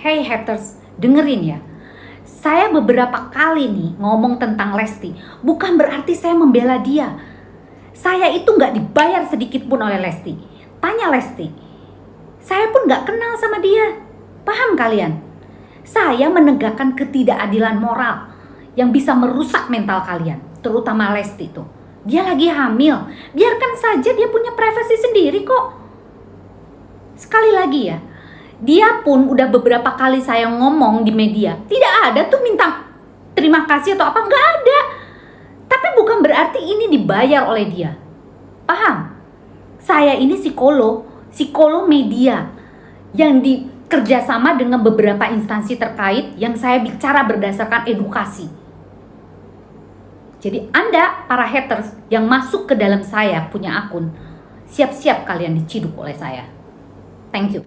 Hey haters, dengerin ya. Saya beberapa kali nih ngomong tentang Lesti, bukan berarti saya membela dia. Saya itu nggak dibayar sedikit pun oleh Lesti. Tanya Lesti, saya pun nggak kenal sama dia. Paham kalian? Saya menegakkan ketidakadilan moral yang bisa merusak mental kalian, terutama Lesti itu. Dia lagi hamil, biarkan saja dia punya privasi sendiri kok. Sekali lagi ya, dia pun udah beberapa kali saya ngomong di media, tidak ada tuh minta terima kasih atau apa, nggak ada. Tapi bukan berarti ini dibayar oleh dia. Paham? Saya ini psikolog, psikolog media yang dikerjasama dengan beberapa instansi terkait yang saya bicara berdasarkan edukasi. Jadi Anda para haters yang masuk ke dalam saya punya akun, siap-siap kalian diciduk oleh saya. Thank you.